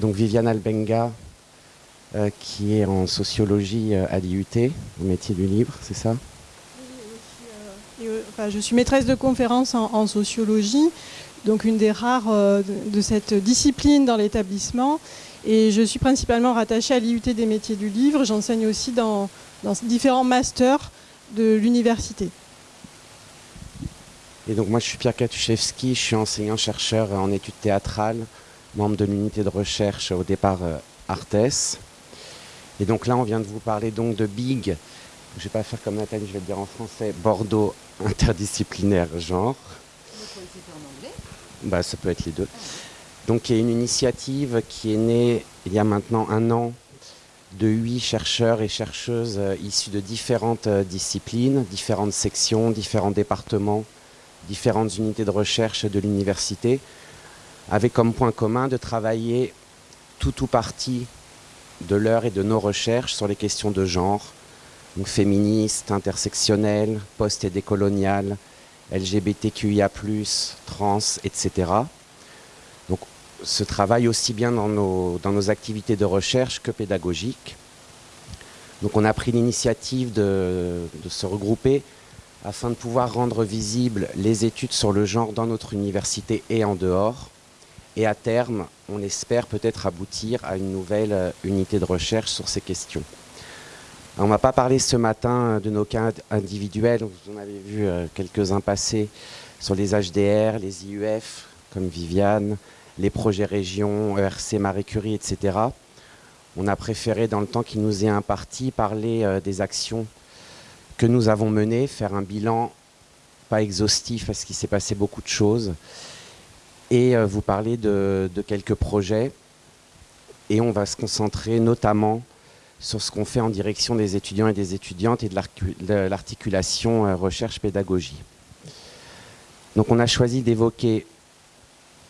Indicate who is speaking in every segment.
Speaker 1: Donc Viviane Albenga, euh, qui est en sociologie euh, à l'IUT, au métier du livre, c'est ça?
Speaker 2: Je suis maîtresse de conférence en, sociologie, donc une des rares de, cette discipline dans l'établissement. Et je suis principalement rattachée à l'IUT des métiers du livre. J'enseigne aussi dans, dans différents masters de l'université.
Speaker 1: Et donc moi je suis Pierre Katuszewski, je suis enseignant-chercheur en études théâtrales, membre de l'unité de recherche au départ euh, Artes. Et donc là on vient de vous parler donc de BIG, je ne vais pas faire comme Nathalie, je vais le dire en français, Bordeaux interdisciplinaire genre. en anglais bah, Ça peut être les deux. Donc il y a une initiative qui est née il y a maintenant un an de huit chercheurs et chercheuses euh, issus de différentes euh, disciplines, différentes sections, différents départements, différentes unités de recherche de l'université, avec comme point commun de travailler tout ou partie de leur et de nos recherches sur les questions de genre, donc féministes, intersectionnelles, post- et décoloniales, LGBTQIA+, trans, etc. Donc ce travail aussi bien dans nos, dans nos activités de recherche que pédagogiques. Donc on a pris l'initiative de, de se regrouper afin de pouvoir rendre visibles les études sur le genre dans notre université et en dehors. Et à terme, on espère peut-être aboutir à une nouvelle euh, unité de recherche sur ces questions. on ne va pas parler ce matin euh, de nos cas individuels, vous en avez vu euh, quelques-uns passer sur les HDR, les IUF, comme Viviane, les projets régions, ERC, Marie Curie, etc. On a préféré, dans le temps qui nous est imparti, parler des actions que nous avons mené, faire un bilan pas exhaustif parce qu'il s'est passé beaucoup de choses, et euh, vous parler de, quelques projets. Et on va se concentrer notamment sur ce qu'on fait en direction des étudiants et des étudiantes et de l'articulation euh, recherche-pédagogie. Donc on a choisi d'évoquer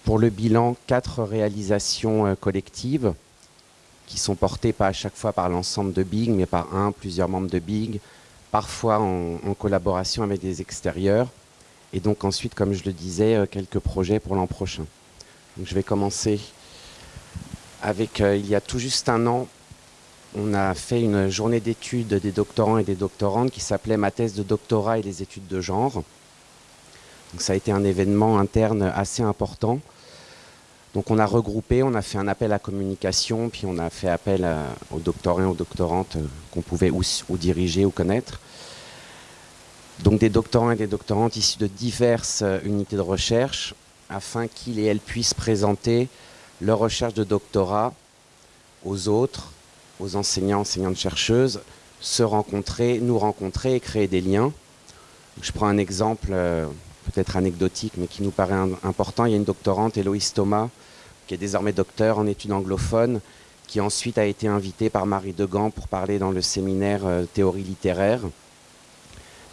Speaker 1: pour le bilan quatre réalisations euh, collectives qui sont portées pas à chaque fois par l'ensemble de BIG, mais par un, plusieurs membres de BIG, parfois en, collaboration avec des extérieurs. Et donc ensuite, comme je le disais, euh, quelques projets pour l'an prochain. je vais commencer avec, euh, il y a tout juste un an, on a fait une journée d'études des doctorants et des doctorantes qui s'appelait Ma thèse de doctorat et les études de genre. Donc ça a été un événement interne assez important. Donc on a regroupé, on a fait un appel à communication, puis on a fait appel aux doctorants et aux doctorantes euh, qu'on pouvait ou, diriger ou connaître. Donc des doctorants et des doctorantes issus de diverses euh, unités de recherche, afin qu'ils et elles puissent présenter leur recherche de doctorat aux autres, aux enseignants, enseignantes chercheuses, se rencontrer, nous rencontrer et créer des liens. Je prends un exemple euh, peut-être anecdotique, mais qui nous paraît important. Il y a une doctorante, Héloïse Thomas, qui est désormais docteur en études anglophones, qui ensuite a été invitée par Marie Degan pour parler dans le séminaire euh, théorie littéraire.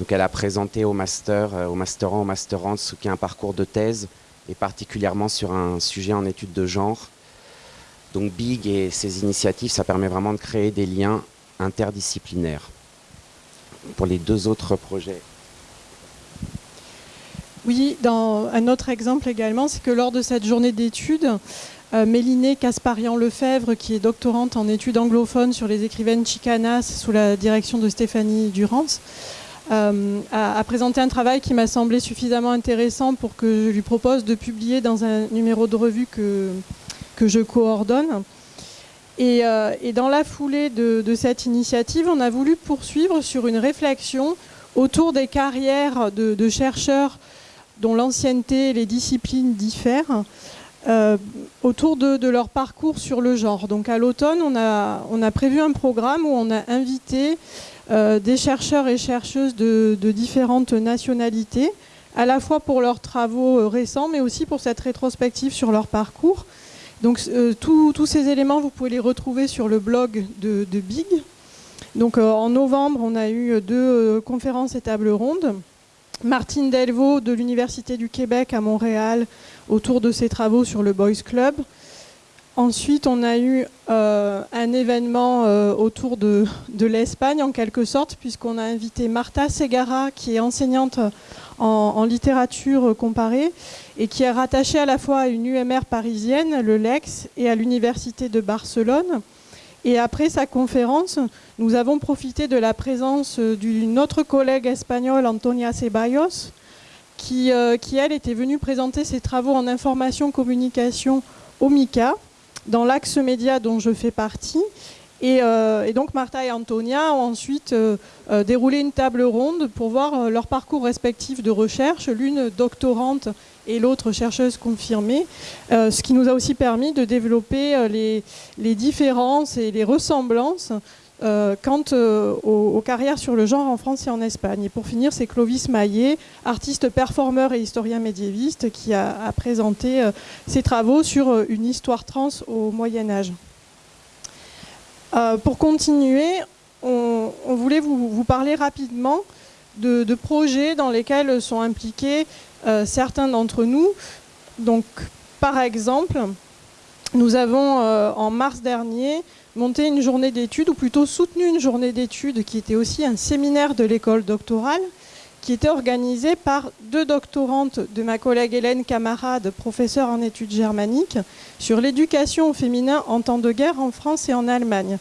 Speaker 1: Donc elle a présenté au master, euh, au masterant, au masterant, ce qu'est un parcours de thèse, et particulièrement sur un sujet en études de genre. Donc BIG et ses initiatives, ça permet vraiment de créer des liens interdisciplinaires. Pour les deux autres projets.
Speaker 2: Oui, dans un autre exemple également, c'est que lors de cette journée d'études, euh, Mélinée Casparian-Lefebvre, qui est doctorante en études anglophones sur les écrivaines chicanas sous la direction de Stéphanie Durance, euh, a, présenté un travail qui m'a semblé suffisamment intéressant pour que je lui propose de publier dans un numéro de revue que, je coordonne. Et, euh, dans la foulée de, cette initiative, on a voulu poursuivre sur une réflexion autour des carrières de chercheurs dont l'ancienneté et les disciplines diffèrent, euh, autour de, leur parcours sur le genre. Donc à l'automne, on a, prévu un programme où on a invité des chercheurs et chercheuses de, différentes nationalités, à la fois pour leurs travaux euh, récents, mais aussi pour cette rétrospective sur leur parcours. Donc tous ces éléments, vous pouvez les retrouver sur le blog de Big. Donc en novembre, on a eu deux conférences et tables rondes. Martine Delvaux de l'Université du Québec à Montréal autour de ses travaux sur le Boys Club. Ensuite, on a eu euh, un événement euh, autour de, l'Espagne, en quelque sorte, puisqu'on a invité Marta Segara, qui est enseignante en, littérature comparée et qui est rattaché à la fois à une UMR parisienne, le LEX, et à l'Université de Barcelone. Et après sa conférence, nous avons profité de la présence d'une autre collègue espagnole, Antonia Ceballos, qui, euh, qui, elle, était venue présenter ses travaux en information-communication au MICA, dans l'axe média dont je fais partie, euh, et, donc Martha et Antonia ont ensuite euh, euh, déroulé une table ronde pour voir leur parcours respectif de recherche, l'une doctorante et l'autre chercheuse confirmée, ce qui nous a aussi permis de développer les, différences et les ressemblances quant aux, carrières sur le genre en France et en Espagne. Et pour finir, c'est Clovis Maillet, artiste performeur et historien médiéviste, qui a, présenté ses travaux sur une histoire trans au Moyen Âge. Euh, pour continuer, on, voulait vous, parler rapidement de, projets dans lesquels sont impliqués euh, certains d'entre nous. Donc, par exemple, nous avons euh, en mars dernier monté une journée d'études, ou plutôt soutenu une journée d'études qui était aussi un séminaire de l'école doctorale, qui était organisée par deux doctorantes de ma collègue Hélène Camarade, professeure en études germaniques, sur l'éducation au féminin en temps de guerre en France et en Allemagne.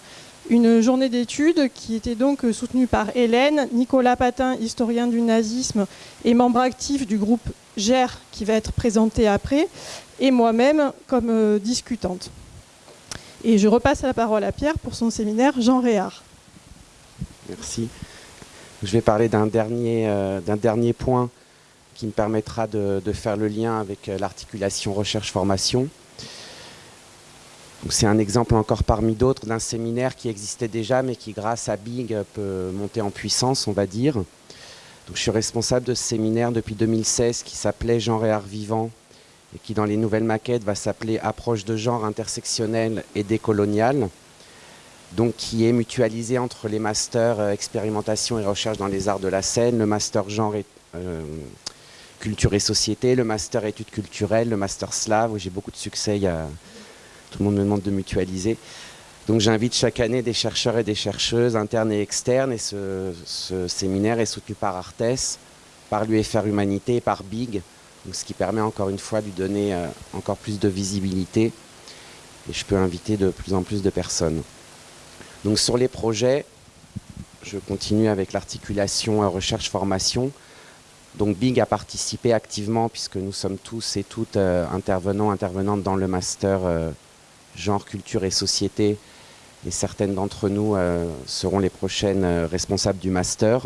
Speaker 2: Une journée d'études qui était donc soutenue par Hélène, Nicolas Patin, historien du nazisme et membre actif du groupe GER qui va être présenté après, et moi-même comme euh, discutante. Et je repasse la parole à Pierre pour son séminaire Jean Réard.
Speaker 1: Merci. Je vais parler d'un dernier, euh, dernier point qui me permettra de, faire le lien avec euh, l'articulation recherche-formation. C'est un exemple encore parmi d'autres d'un séminaire qui existait déjà, mais qui, grâce à Bing, peut monter en puissance, on va dire. Donc, je suis responsable de ce séminaire depuis 2016 qui s'appelait Genre et art vivant et qui, dans les nouvelles maquettes, va s'appeler Approche de genre intersectionnelle et décoloniale donc qui est mutualisé entre les masters euh, expérimentation et recherche dans les arts de la scène, le master genre euh, culture et société, le master études culturelles, le master slave, où j'ai beaucoup de succès, tout le monde me demande de mutualiser. Donc j'invite chaque année des chercheurs et des chercheuses internes et externes, et ce, séminaire est soutenu par Artes, par l'UFR Humanité et par BIG, ce qui permet encore une fois de lui donner euh, encore plus de visibilité, et je peux inviter de plus en plus de personnes. Donc sur les projets, je continue avec l'articulation recherche-formation. Donc Big a participé activement puisque nous sommes tous et toutes euh, intervenants, intervenantes dans le master euh, genre, culture et société. Et certaines d'entre nous euh, seront les prochaines responsables du master.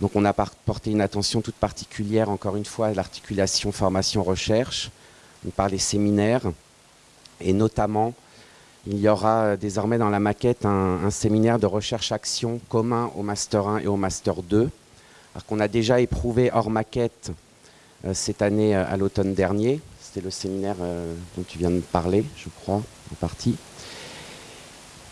Speaker 1: Donc on a porté une attention toute particulière, encore une fois, à l'articulation formation-recherche, par les séminaires, et notamment il y aura euh, désormais dans la maquette un, séminaire de recherche-action commun au Master 1 et au Master 2, alors qu'on a déjà éprouvé hors maquette euh, cette année euh, à l'automne dernier. Le séminaire dont tu viens de parler, je crois, en partie.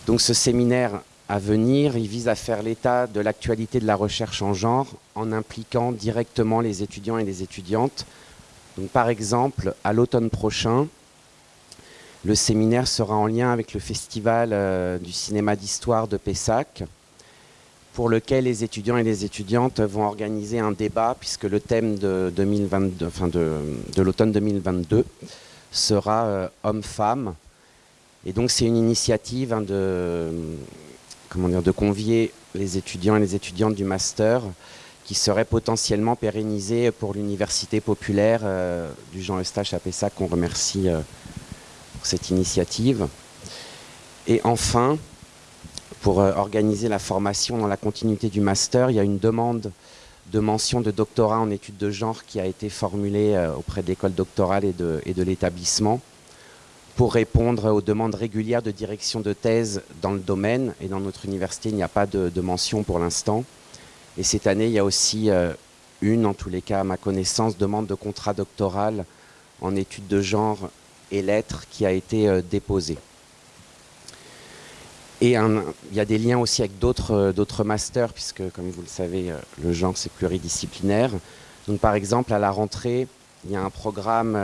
Speaker 1: Donc ce séminaire à venir, il vise à faire l'état de l'actualité de la recherche en genre en impliquant directement les étudiants et les étudiantes. Donc par exemple, à l'automne prochain, le séminaire sera en lien avec le festival euh, du cinéma d'histoire de Pessac, pour lequel les étudiants et les étudiantes vont organiser un débat, puisque le thème de, 2022, enfin de, l'automne 2022 sera euh, homme-femme. Et donc c'est une initiative hein, de, comment dire, de convier les étudiants et les étudiantes du master qui serait potentiellement pérennisée pour l'université populaire euh, du Jean Eustache à qu'on remercie cette initiative. Et enfin, pour euh, organiser la formation dans la continuité du master, il y a une demande de mention de doctorat en études de genre qui a été formulée euh, auprès de l'école doctorale et de, l'établissement pour répondre aux demandes régulières de direction de thèse dans le domaine. Et dans notre université, il n'y a pas de, mention pour l'instant. Et cette année, il y a aussi euh, une, en tous les cas à ma connaissance, demande de contrat doctoral en études de genre et lettres qui a été déposée. Et il y a des liens aussi avec euh, d'autres masters, puisque comme vous le savez, euh, le genre c'est pluridisciplinaire. Donc par exemple, à la rentrée, il y a un programme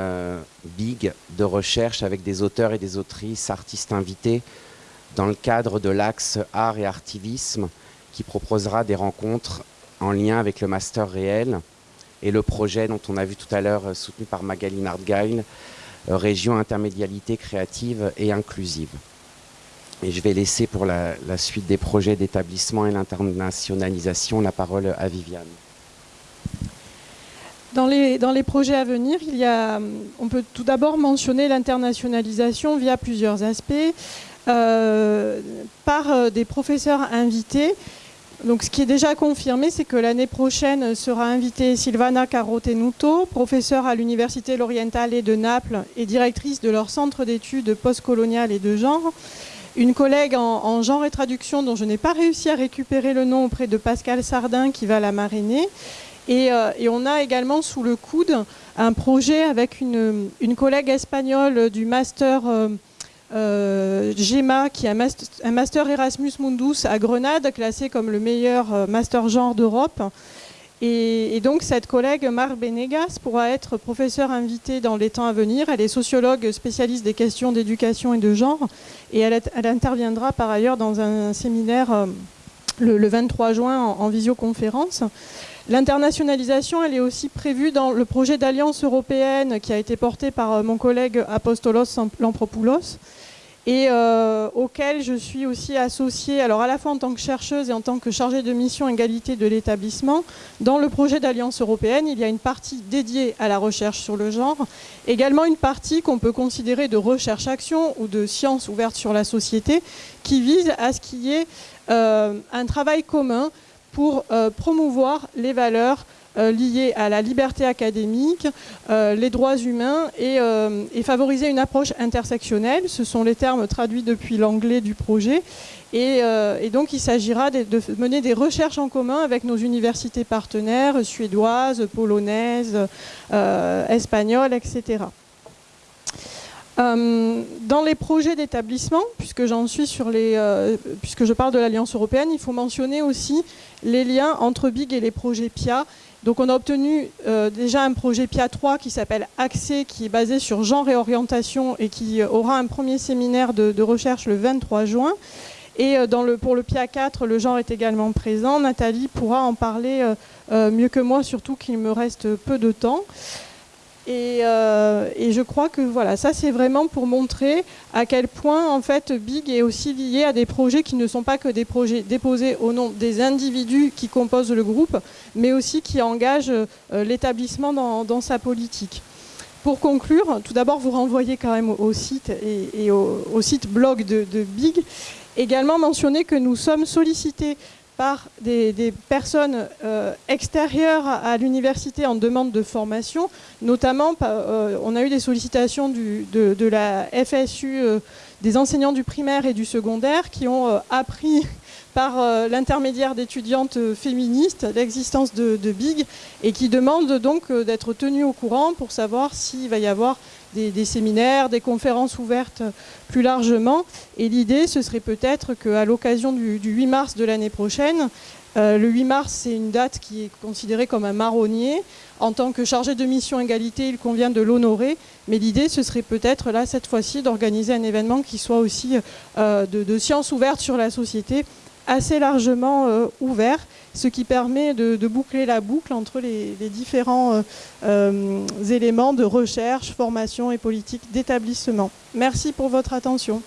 Speaker 1: big de recherche avec des auteurs et des autrices, artistes invités, dans le cadre de l'axe art et artivisme, qui proposera des rencontres en lien avec le master réel et le projet dont on a vu tout à l'heure soutenu par Magali Nardgail, Région intermédialité créative et inclusive. Et je vais laisser pour la, suite des projets d'établissement et l'internationalisation la parole à Viviane.
Speaker 2: Dans les, dans les, projets à venir, il y a, on peut tout d'abord mentionner l'internationalisation via plusieurs aspects, euh, par euh, des professeurs invités. Donc, ce qui est déjà confirmé, c'est que l'année prochaine sera invitée Silvana Carotenuto, professeure à l'Université L'Orientale de Naples et directrice de leur centre d'études postcoloniales et de genre une collègue en, genre et traduction dont je n'ai pas réussi à récupérer le nom auprès de Pascal Sardin qui va la marrainer. Et, euh, on a également sous le coude un projet avec une, collègue espagnole du master euh, euh, GEMA, qui est un master, Erasmus Mundus à Grenade, classé comme le meilleur master genre d'Europe. Et, donc cette collègue, Mar Benegas, pourra être professeure invitée dans les temps à venir. Elle est sociologue spécialiste des questions d'éducation et de genre. Et elle, interviendra par ailleurs dans un séminaire euh, le, 23 juin en, visioconférence. L'internationalisation, elle est aussi prévue dans le projet d'alliance européenne qui a été porté par euh, mon collègue Apostolos Lampropoulos et euh, auquel je suis aussi associée, alors à la fois en tant que chercheuse et en tant que chargée de mission égalité de l'établissement. Dans le projet d'Alliance européenne, il y a une partie dédiée à la recherche sur le genre, également une partie qu'on peut considérer de recherche-action ou de science ouverte sur la société, qui vise à ce qu'il y ait euh, un travail commun pour euh, promouvoir les valeurs liées à la liberté académique, euh, les droits humains euh, et, favoriser une approche intersectionnelle. Ce sont les termes traduits depuis l'anglais du projet. Et, donc il s'agira de, mener des recherches en commun avec nos universités partenaires suédoises, polonaises, espagnoles, etc. dans les projets d'établissement, puisque j'en suis sur les, puisque je parle de l'Alliance européenne, il faut mentionner aussi les liens entre BIG et les projets PIA donc on a obtenu euh, déjà un projet PIA 3 qui s'appelle Accès, qui est basé sur genre et orientation et qui aura un premier séminaire de, recherche le 23 juin. Et euh, dans le, pour le PIA 4, le genre est également présent. Nathalie pourra en parler euh, mieux que moi, surtout qu'il me reste peu de temps. Euh, et, je crois que voilà, ça c'est vraiment pour montrer à quel point en fait Big est aussi lié à des projets qui ne sont pas que des projets déposés au nom des individus qui composent le groupe, mais aussi qui engagent euh, l'établissement dans, sa politique. Pour conclure, tout d'abord vous renvoyez quand même au, site et, au, site blog de, de Big. Également mentionner que nous sommes sollicités par des, personnes euh, extérieures à, l'université en demande de formation. Notamment, euh, on a eu des sollicitations de, la FSU, euh, des enseignants du primaire et du secondaire qui ont appris par l'intermédiaire d'étudiantes féministes l'existence de, de, BIG et qui demandent donc d'être tenus au courant pour savoir s'il va y avoir des, séminaires, des conférences ouvertes plus largement. Et l'idée, ce serait peut-être qu'à l'occasion du, 8 mars de l'année prochaine, euh, le 8 mars, c'est une date qui est considérée comme un marronnier. En tant que chargé de mission égalité, il convient de l'honorer. Mais l'idée, ce serait peut-être là, cette fois-ci, d'organiser un événement qui soit aussi euh, de, de sciences ouvertes sur la société, assez largement euh, ouvert ce qui permet de, boucler la boucle entre les, différents euh, euh, éléments de recherche, formation et politique d'établissement. Merci pour votre attention.